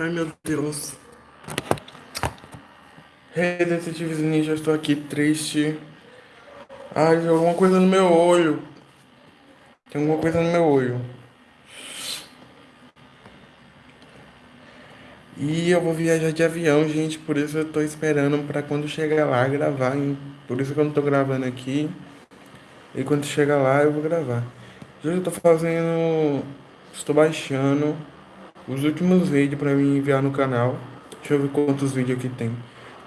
Ai meu Deus. Hey, detetives ninja, estou aqui triste. Ai, tem alguma coisa no meu olho. Tem alguma coisa no meu olho. E eu vou viajar de avião, gente, por isso eu tô esperando para quando chegar lá gravar. Hein? Por isso que eu não tô gravando aqui. E quando chegar lá eu vou gravar. Hoje eu tô fazendo. Estou baixando os últimos vídeos para me enviar no canal. Deixa eu ver quantos vídeos aqui tem.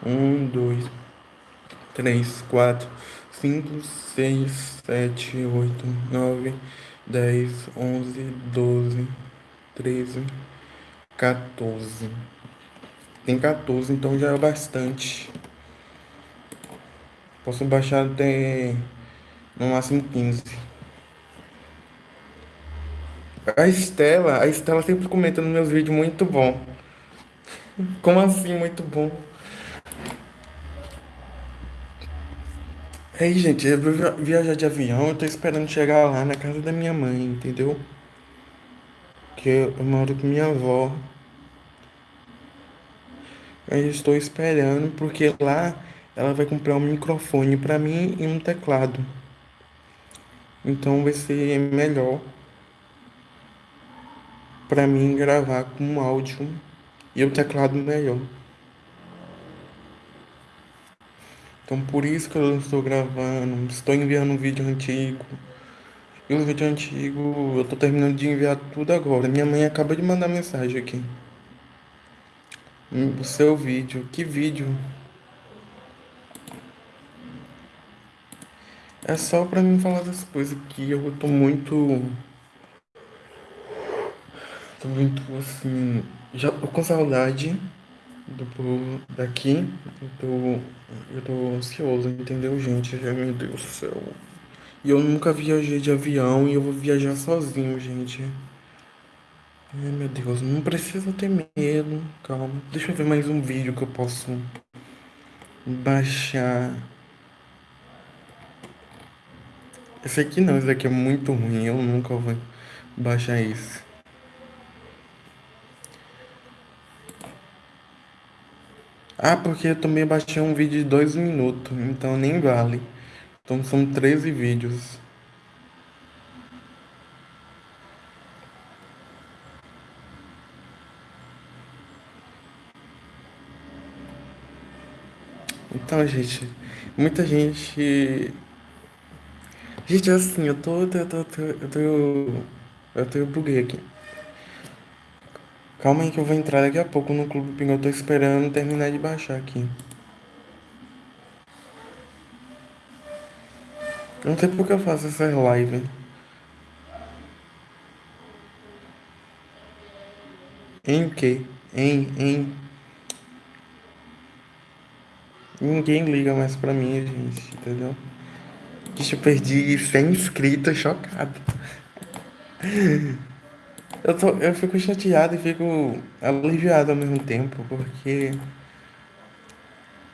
Um, dois, três, quatro, cinco, seis, sete, oito, nove, dez, onze, doze, treze, 14. Tem 14, então já é bastante. Posso baixar até no máximo 15. A Estela, a Estela sempre comenta nos meus vídeos muito bom. Como assim muito bom? Aí, gente, eu vou viajar de avião, eu tô esperando chegar lá na casa da minha mãe, entendeu? Que eu moro com minha avó. Eu estou esperando porque lá ela vai comprar um microfone para mim e um teclado. Então vai ser melhor para mim gravar com áudio e o teclado melhor. Então por isso que eu não estou gravando, estou enviando um vídeo antigo. E o vídeo antigo eu tô terminando de enviar tudo agora. Minha mãe acaba de mandar mensagem aqui. O seu vídeo. Que vídeo? É só pra mim falar das coisas que eu tô muito. Tô muito assim. Já tô com saudade do povo daqui. Eu tô. Eu tô ansioso, entendeu, gente? Ai, meu Deus do céu. E eu nunca viajei de avião e eu vou viajar sozinho, gente. Ai, meu Deus, não precisa ter medo. Calma. Deixa eu ver mais um vídeo que eu posso baixar. Esse aqui não, esse aqui é muito ruim. Eu nunca vou baixar isso. Ah, porque eu também baixei um vídeo de dois minutos, então nem vale. Então são 13 vídeos. Então, gente, muita gente. Gente, assim, eu tô. Eu tô. Eu tô. Eu tô. Eu, tô, eu buguei aqui. Calma aí que eu vou entrar daqui a pouco no Clube Pinguim. Eu tô esperando terminar de baixar aqui. Não sei por que eu faço essa live. Em que? Em, em. Ninguém liga mais pra mim, gente, entendeu? Deixa eu perdi 100 inscritos, chocado. Eu, tô, eu fico chateado e fico aliviado ao mesmo tempo, porque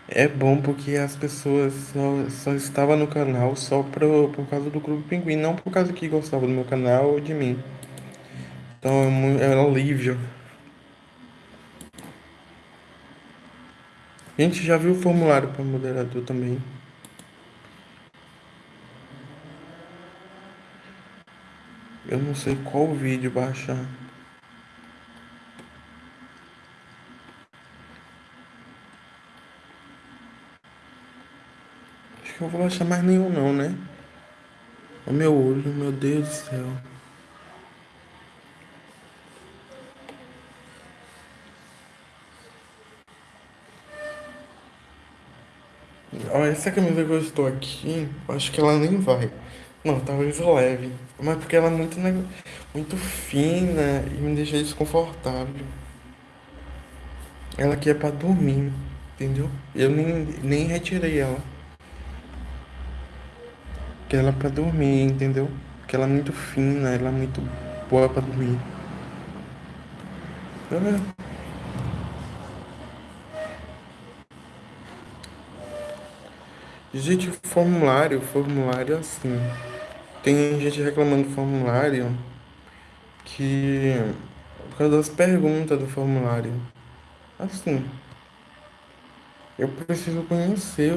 é bom porque as pessoas só, só estavam no canal só pro, por causa do Clube Pinguim, não por causa que gostavam do meu canal ou de mim. Então é é um alívio. A gente já viu o formulário para moderador também. Eu não sei qual vídeo baixar. Acho que eu vou baixar mais nenhum não, né? O meu olho, meu Deus do céu. Olha, essa camisa que eu estou aqui, acho que ela nem vai. Não, talvez eu leve. Mas porque ela é muito, muito fina e me deixa desconfortável. Ela aqui é pra dormir, entendeu? Eu nem, nem retirei ela. Porque ela é pra dormir, entendeu? Porque ela é muito fina, ela é muito boa pra dormir. Gente, formulário, formulário é assim. Tem gente reclamando do formulário que. Por causa das perguntas do formulário. Assim, eu preciso conhecer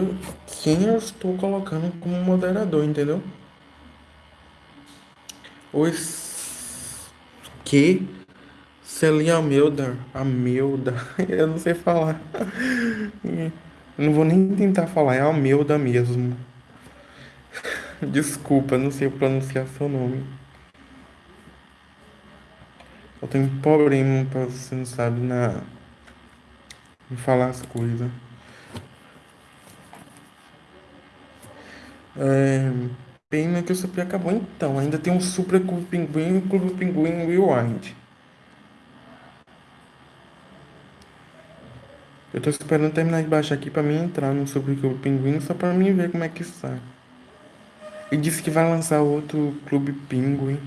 quem eu estou colocando como moderador, entendeu? Os que Celine Amelda, Amelda, eu não sei falar. Eu não vou nem tentar falar, é Amelda mesmo. Desculpa, não sei pronunciar seu nome. Eu tenho problema pra você não sabe na em falar as coisas. É, pena que o Super acabou então. Ainda tem um Super Clube Pinguim e o Clube Pinguim Rewind. Eu tô esperando terminar de baixar aqui pra mim entrar no Super Clube Pinguim só pra mim ver como é que está. E disse que vai lançar outro Clube Pinguim.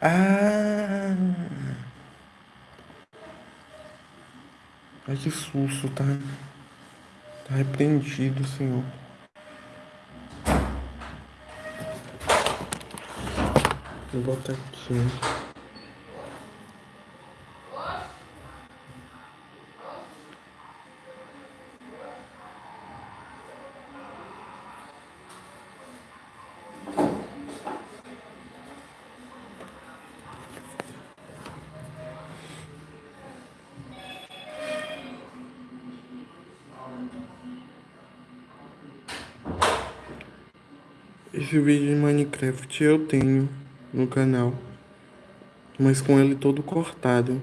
Ah! Ai que susto, tá? Tá repreendido, Senhor. Vou botar aqui. Esse vídeo de Minecraft eu tenho no canal, mas com ele todo cortado.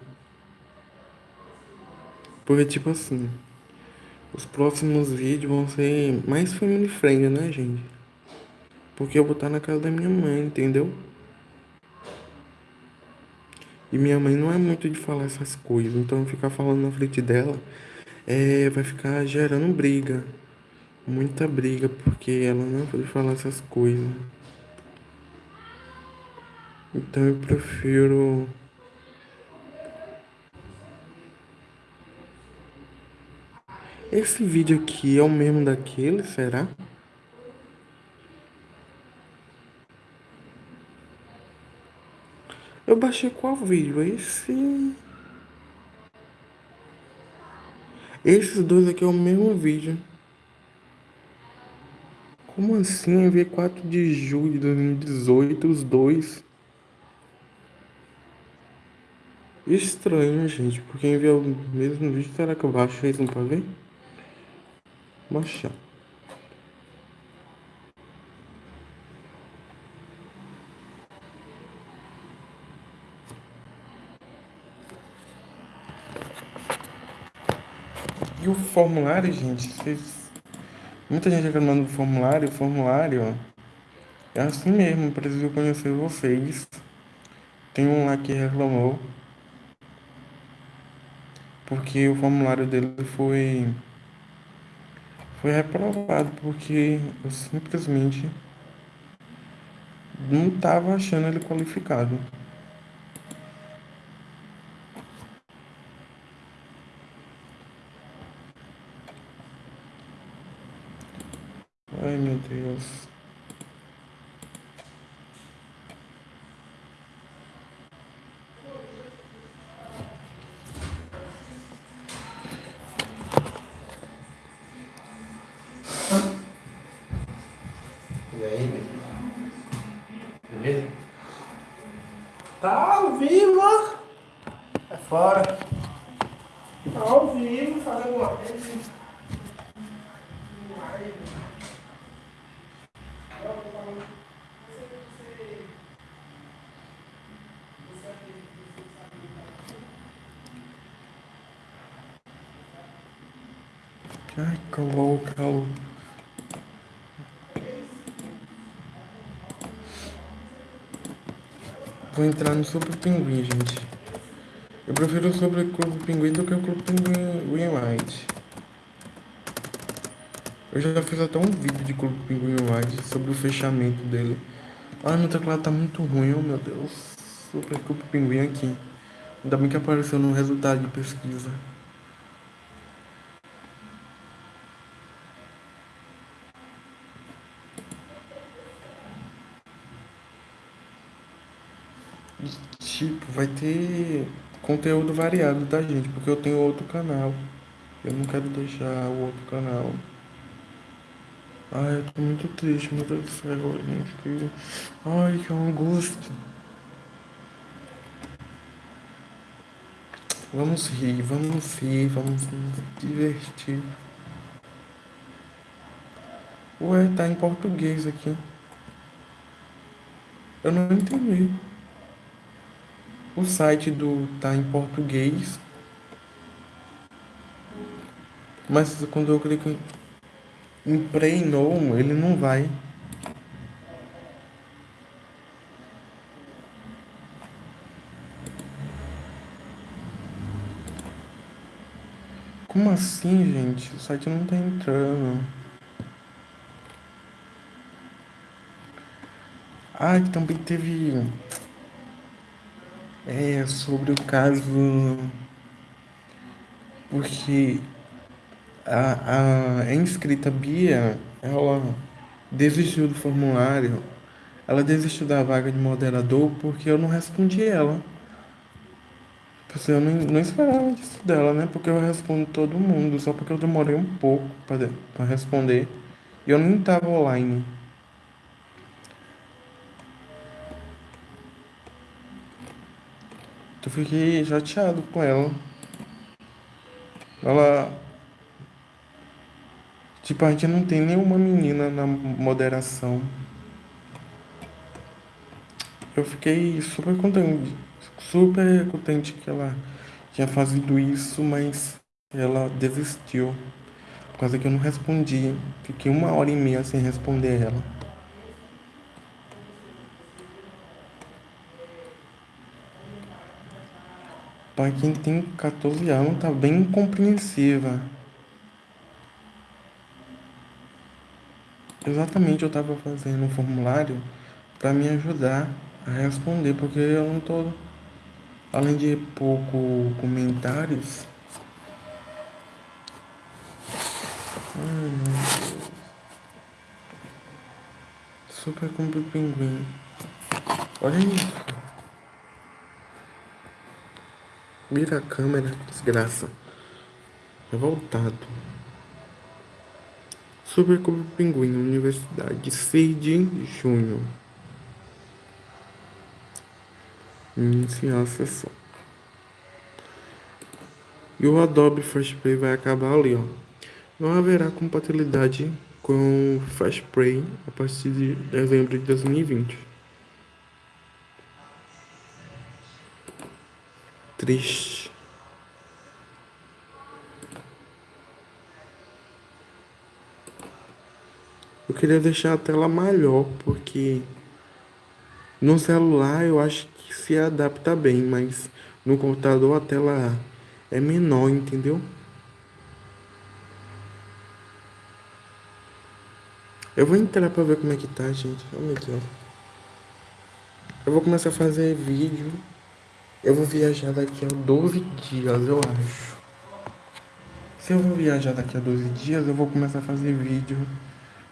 Porque tipo assim, os próximos vídeos vão ser mais family friendly, né, gente? Porque eu vou estar na casa da minha mãe, entendeu? E minha mãe não é muito de falar essas coisas, então ficar falando na frente dela é, vai ficar gerando briga muita briga porque ela não pode falar essas coisas. Então eu prefiro Esse vídeo aqui é o mesmo daquele, será? Eu baixei qual vídeo? Esse. Esses dois aqui é o mesmo vídeo. Como assim? Enviei 4 de julho de 2018, os dois. Estranho, gente, porque enviou o mesmo vídeo. Será que eu baixo isso pra ver? Baixar. E o formulário, gente, vocês Muita gente reclamando do formulário, o formulário é assim mesmo, preciso conhecer vocês. Tem um lá que reclamou porque o formulário dele foi foi reprovado porque eu simplesmente não estava achando ele qualificado. Ai meu Deus. E aí, beleza? Tá ao vivo, É fora. Tá ao vivo, fazendo uma coisa. Ai, calou, calou. Vou entrar no Super Pinguim, gente. Eu prefiro o Super Clube Pinguim do que o Clube Pinguim White. Eu já fiz até um vídeo de Clube Pinguim White sobre o fechamento dele. Ah, meu teclado tá muito ruim, oh meu Deus. Super Clube Pinguim aqui. Ainda bem que apareceu no resultado de pesquisa. Tipo, vai ter conteúdo variado da gente, porque eu tenho outro canal. Eu não quero deixar o outro canal. Ai, eu tô muito triste, meu Deus do céu, gente. Que... Ai, que angústia. Vamos rir, vamos rir, vamos nos divertir. Ué, tá em português aqui. Eu não entendi. O site do tá em português. Mas quando eu clico em, em Play No, ele não vai. Como assim, gente? O site não tá entrando. Ah, também teve. É, sobre o caso. Porque a, a inscrita Bia, ela desistiu do formulário. Ela desistiu da vaga de moderador porque eu não respondi ela. Porque eu não, não esperava disso dela, né? Porque eu respondo todo mundo, só porque eu demorei um pouco para responder. E eu nem tava online. Eu fiquei chateado com ela. Ela. Tipo, a gente não tem nenhuma menina na moderação. Eu fiquei super contente, super contente que ela tinha fazido isso, mas ela desistiu. Por causa que eu não respondi. Fiquei uma hora e meia sem responder ela. Para quem tem 14 anos, tá bem incompreensiva. Exatamente, eu estava fazendo um formulário para me ajudar a responder, porque eu não tô, além de pouco comentários. Ai, Super cumpre pinguim. Olha isso. Vira a câmera, desgraça. Revoltado. Super Cubo Pinguim, Universidade, 6 de junho. Iniciar a sessão. E o Adobe Flash Play vai acabar ali, ó. Não haverá compatibilidade com o Flash Play a partir de dezembro de 2020. Triste. Eu queria deixar a tela maior, porque no celular eu acho que se adapta bem, mas no computador a tela é menor, entendeu? Eu vou entrar pra ver como é que tá, gente. Oh, meu Deus. Eu vou começar a fazer vídeo eu vou viajar daqui a 12 dias, eu acho. Se eu vou viajar daqui a 12 dias, eu vou começar a fazer vídeo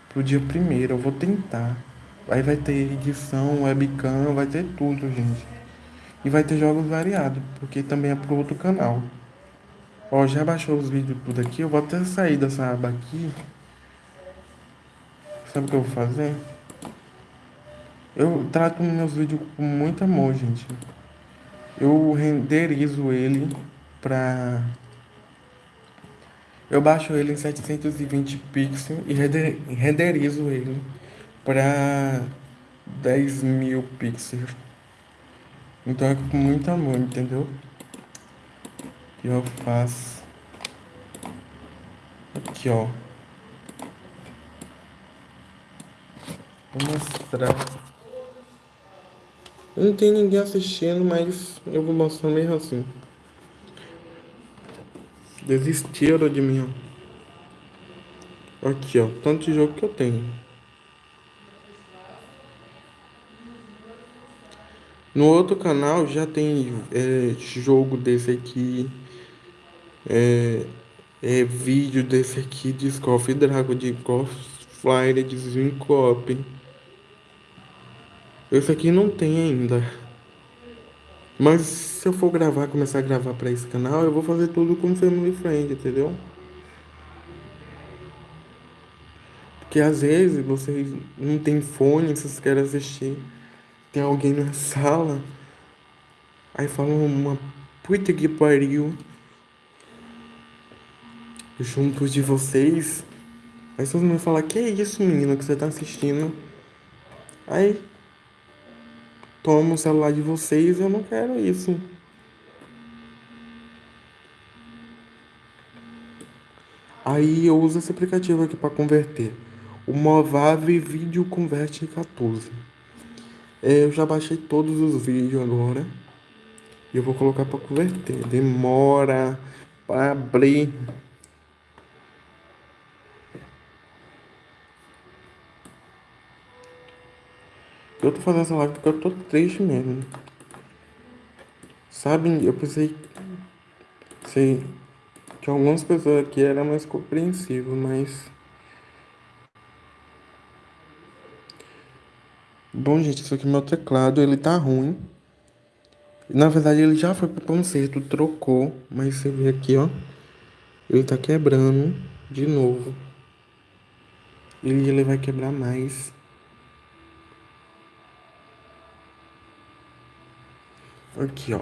pro dia primeiro. Eu vou tentar. Aí vai ter edição, webcam, vai ter tudo, gente. E vai ter jogos variados, porque também é pro outro canal. Ó, já baixou os vídeos tudo aqui. Eu vou até sair dessa aba aqui. Sabe o que eu vou fazer? Eu trato meus vídeos com muito amor, gente eu renderizo ele para eu baixo ele em 720 pixels e renderizo ele para 10 mil pixels. Então é com muito amor, entendeu? E eu faço aqui, ó. Vou mostrar não tem ninguém assistindo, mas eu vou mostrar mesmo assim. Desistiram de mim, ó. Aqui, ó. Tanto de jogo que eu tenho. No outro canal já tem é, jogo desse aqui. É, é vídeo desse aqui de Scoff de Ghost Flyer, de Zincop. Esse aqui não tem ainda. Mas se eu for gravar, começar a gravar para esse canal, eu vou fazer tudo com Family Friend, entendeu? Porque às vezes vocês não tem fone, vocês querem assistir, tem alguém na sala, aí falam uma puta que pariu junto de vocês. Aí todo mundo fala, que é isso menino que você tá assistindo? Aí toma o celular de vocês, eu não quero isso. Aí eu uso esse aplicativo aqui para converter. O Movave Video Convert 14. É, eu já baixei todos os vídeos agora. E eu vou colocar para converter. Demora para abrir. Eu tô fazendo essa live porque eu tô triste mesmo. Sabe, eu pensei. Sei que algumas pessoas aqui eram mais compreensivas, mas. Bom, gente, isso aqui é meu teclado, ele tá ruim. Na verdade, ele já foi pro conserto, trocou, mas você vê aqui, ó. Ele tá quebrando de novo. E ele vai quebrar mais. Aqui, ó.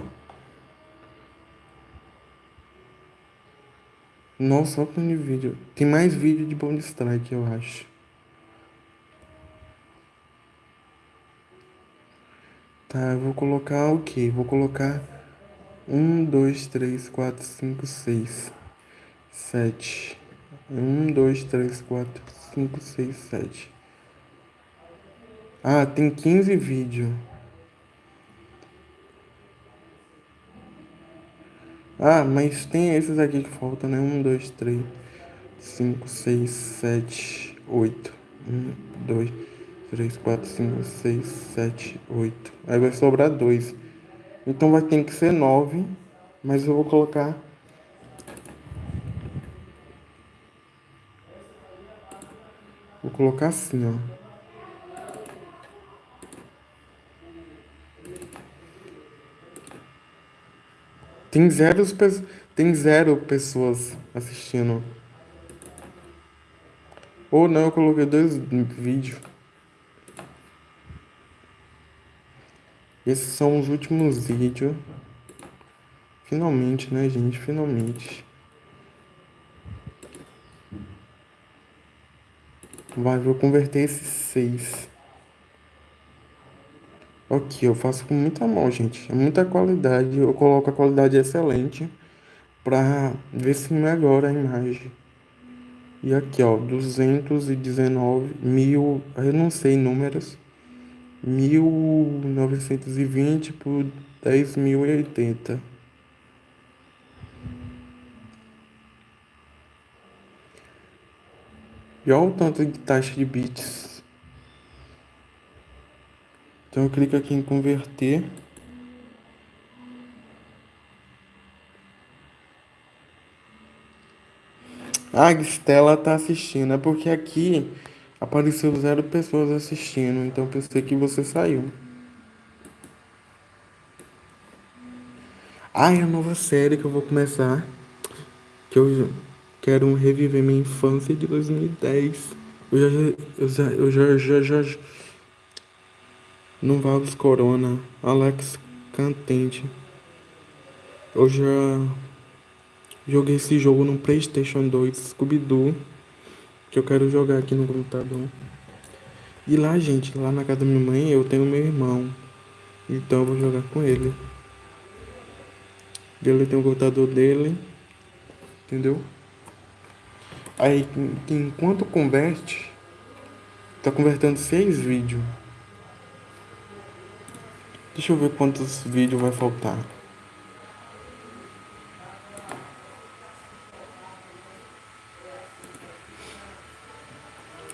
Nossa, olha o vídeo. Tem mais vídeo de Bond Strike, eu acho. Tá, eu vou colocar o que? Vou colocar um, dois, três, quatro, cinco, seis, sete. Um, dois, três, quatro, cinco, seis, sete. Ah, tem 15 vídeos. Ah, mas tem esses aqui que faltam, né? Um, dois, três, cinco, seis, sete, oito. Um, dois, três, quatro, cinco, seis, sete, oito. Aí vai sobrar dois. Então vai ter que ser nove, mas eu vou colocar Vou colocar assim, ó. Tem zero, tem zero pessoas assistindo. Ou não, eu coloquei dois vídeos. Esses são os últimos vídeos. Finalmente, né, gente? Finalmente. Vai, vou converter esses seis. Aqui, eu faço com muita mão, gente. É muita qualidade. Eu coloco a qualidade excelente pra ver se melhora a imagem. E aqui, ó, 219 mil, eu não sei números, 1920 por 10.080. E olha o tanto de taxa de bits. Então eu clico aqui em converter. A Estela tá assistindo, é porque aqui apareceu zero pessoas assistindo, então pensei que você saiu. Ah, é a nova série que eu vou começar, que eu quero reviver minha infância de 2010. Eu já, eu já, eu já, já, já, já Nuvalves Corona, Alex Cantente. Eu já joguei esse jogo no Playstation 2, Scooby-Doo, que eu quero jogar aqui no computador. E lá, gente, lá na casa da minha mãe, eu tenho meu irmão. Então eu vou jogar com ele. Ele tem o computador dele. Entendeu? Aí, enquanto converte, tá convertendo seis vídeos. Deixa eu ver quantos vídeos vai faltar.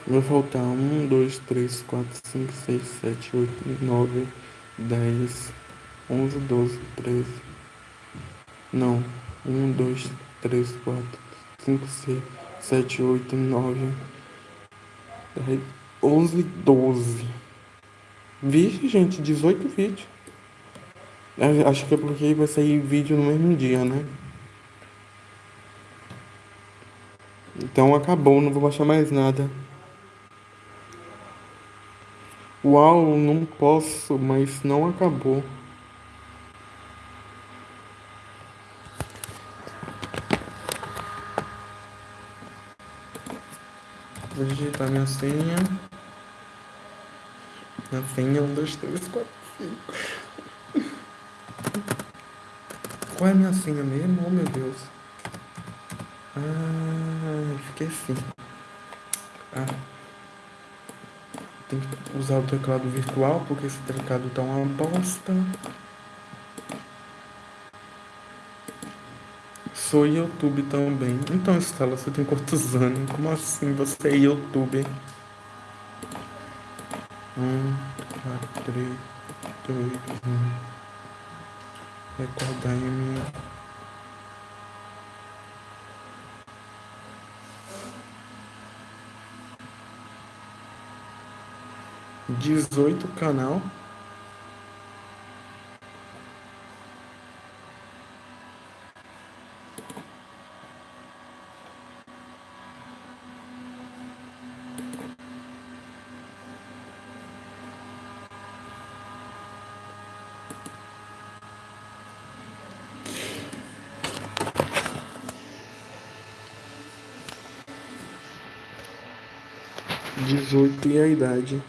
Vai faltar um, dois, três, quatro, cinco, seis, sete, oito, nove, dez, onze, doze, treze. Não. Um, dois, três, quatro, cinco, seis, sete, oito, nove, dez, onze, doze. Vixe, gente, 18 vídeos. É, Acho que é porque vai sair vídeo no mesmo dia, né? Então acabou, não vou baixar mais nada. Uau, não posso, mas não acabou. Vou digitar minha senha. Minha senha, um, dois, três, quatro, cinco. Qual é a minha senha mesmo? Oh meu Deus. Ah, esqueci. Ah. Tem que usar o teclado virtual, porque esse teclado tá uma bosta. Sou YouTube também. Então, Estela, você tem quantos anos? Como assim você é youtuber? Um, quatro, três, dois, um. Recordar em mim. Dezoito canal. E a idade.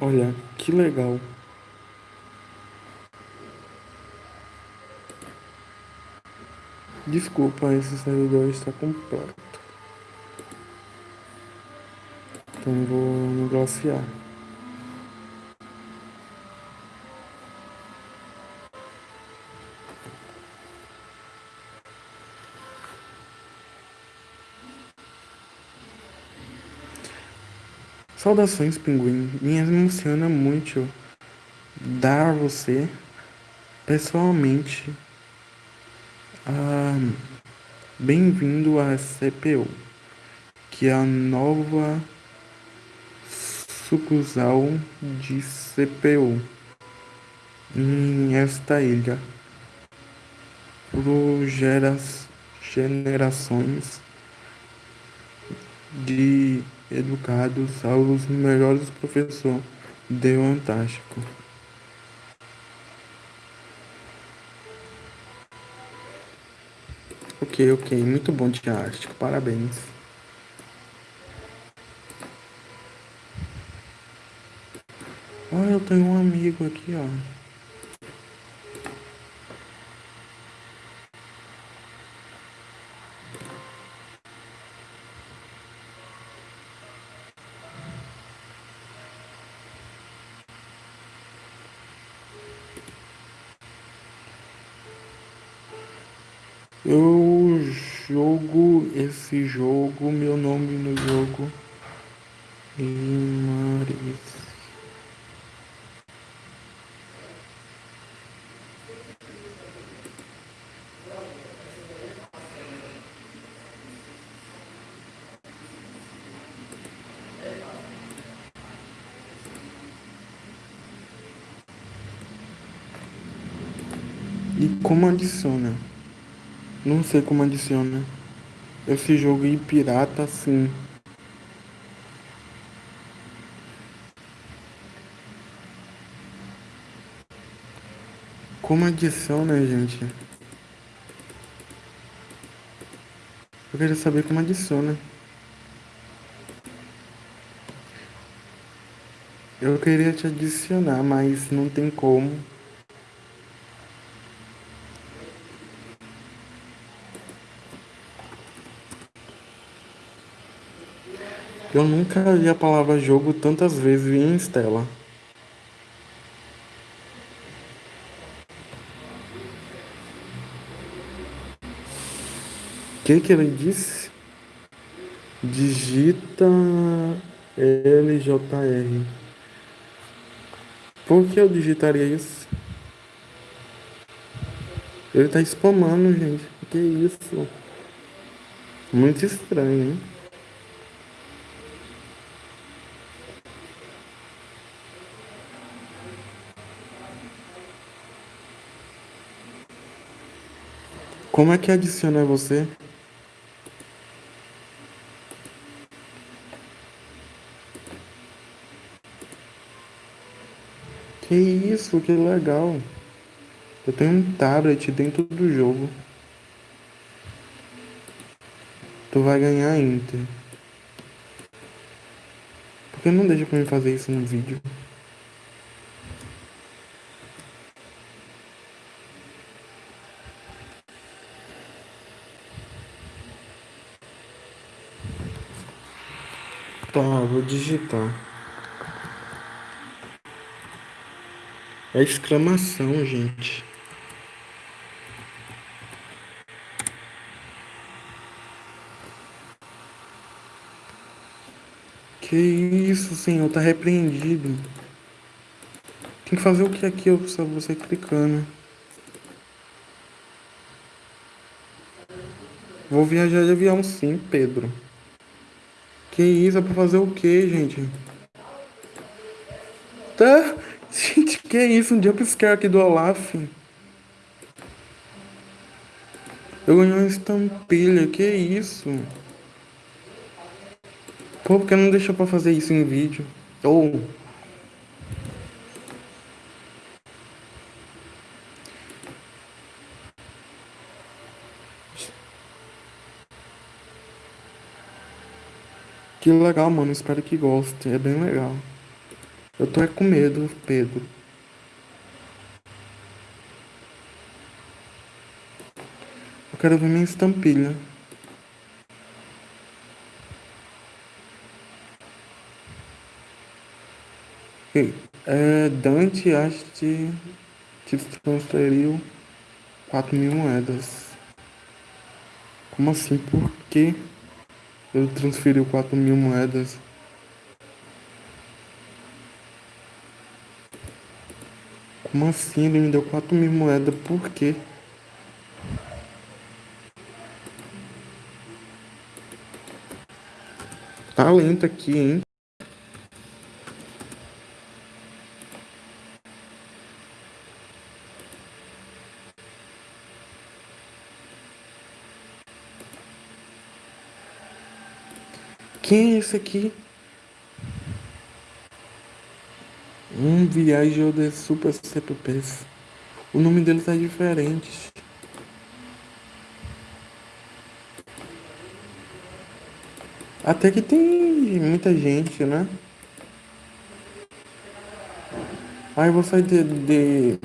Olha, que legal. Desculpa, esse servidor está completo. Então vou negociar. Saudações, pinguim. Me emociona muito dar a você, pessoalmente, ah, bem-vindo à CPU, que é a nova sucursal de CPU em esta ilha. Por geras, generações de educados aos melhores professores de Fantástico. Ok, ok, muito bom diástico, parabéns. Olha, eu tenho um amigo aqui, ó. Eu jogo esse jogo, meu nome no jogo. Imaris. E como adiciona? Não sei como adiciona. Esse jogo aí pirata sim. Como adiciona, gente? Eu queria saber como adiciona. Eu queria te adicionar, mas não tem como. Eu nunca vi a palavra jogo tantas vezes em Stella. O que que ele disse? Digita LJR. Por que eu digitaria isso? Ele tá spamando, gente. Que isso? Muito estranho, hein? Como é que adiciona você? Que isso, que legal. Eu tenho um tablet dentro do jogo. Tu vai ganhar Inter. Por que não deixa pra mim fazer isso no vídeo? Tá, vou digitar. É exclamação, gente. Que isso, senhor, tá repreendido. Tem que fazer o que aqui, só você clicando. Vou viajar de avião sim, Pedro. Que isso, é pra fazer o que, gente? Tá? Gente, que isso? Um jumpscare aqui do Olaf. Eu ganhei uma estampilha, que isso? Pô, porque não deixou pra fazer isso em vídeo? Ou... Oh. Que legal, mano. Espero que goste. É bem legal. Eu tô é com medo, Pedro. Eu quero ver minha estampilha. É, Dante acho que te transferiu 4 mil moedas. Como assim? Por que ele transferiu 4 mil moedas? Como assim? Ele me deu 4 mil moedas. Por quê? Tá lento aqui, hein? Quem é esse aqui? Um viagem de super CPPs. O nome dele tá diferente. Até que tem muita gente, né? Ah, eu vou sair de, de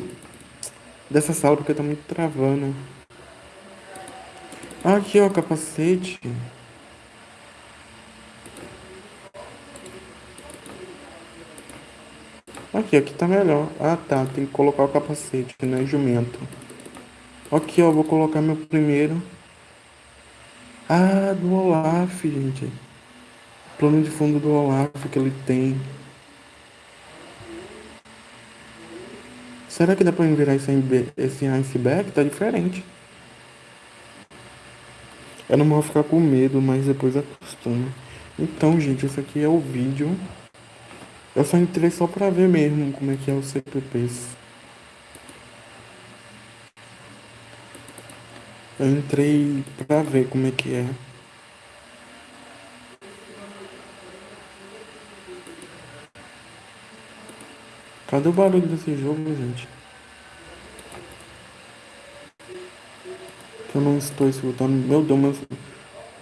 dessa sala porque tá muito travando. Aqui, ó, capacete. Aqui, aqui tá melhor. Ah, tá. Tem que colocar o capacete, que não é jumento. Aqui, ó. Vou colocar meu primeiro. Ah, do Olaf, gente. Plano de fundo do Olaf que ele tem. Será que dá pra virar esse, esse iceberg? Tá diferente. Eu não vou ficar com medo, mas depois acostuma. Então, gente, esse aqui é o vídeo. Eu só entrei só pra ver mesmo como é que é o CPPs. Eu entrei pra ver como é que é. Cadê o barulho desse jogo, gente? Eu não estou escutando. Meu Deus, meu...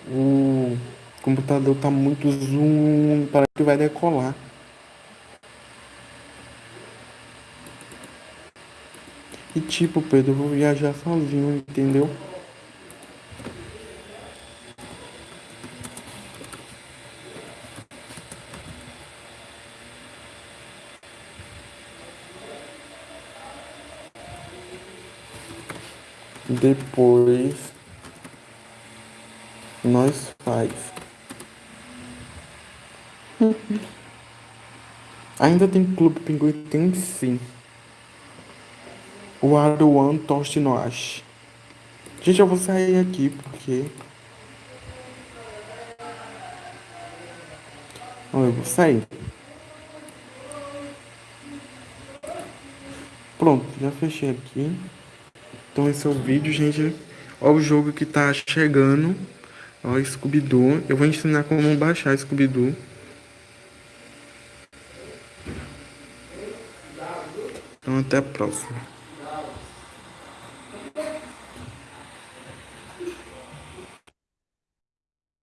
o computador tá muito zoom. Parece que vai decolar. E tipo, Pedro, eu vou viajar sozinho, entendeu? Depois nós faz. Ainda tem Clube Pinguim? Tem sim o Aruan Toshinoashi. Gente, eu vou sair aqui porque. Eu vou sair. Pronto, já fechei aqui. Então esse é o vídeo, gente. Olha o jogo que tá chegando. Ó, Scooby-Doo. Eu vou ensinar como baixar Scooby-Doo. Então até a próxima.